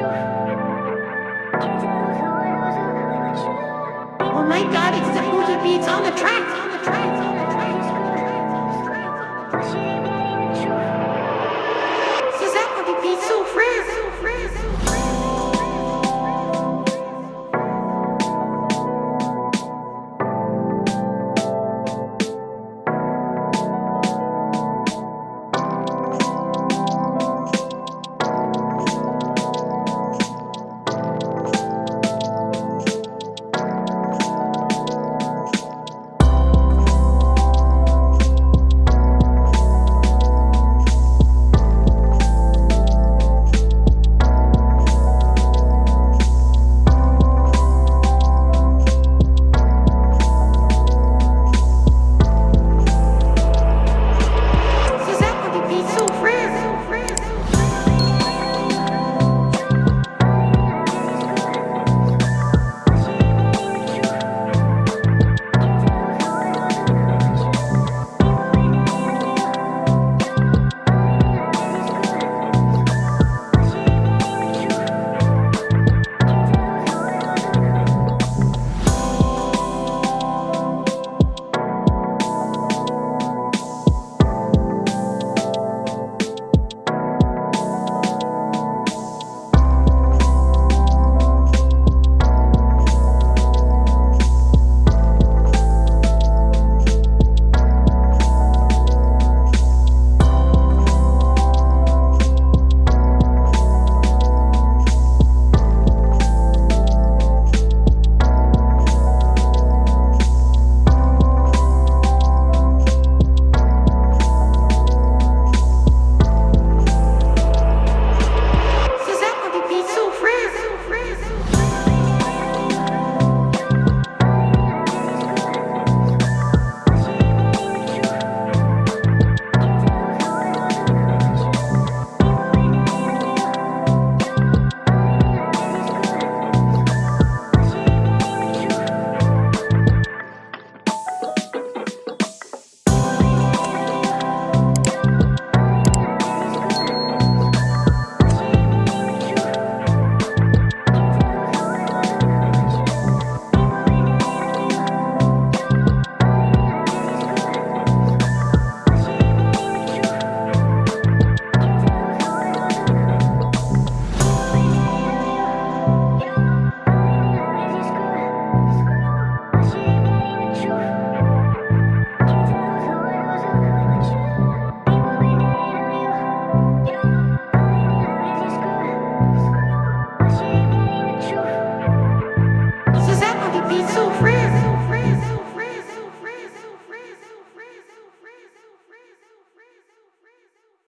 Oh my god, it's the Buddha beats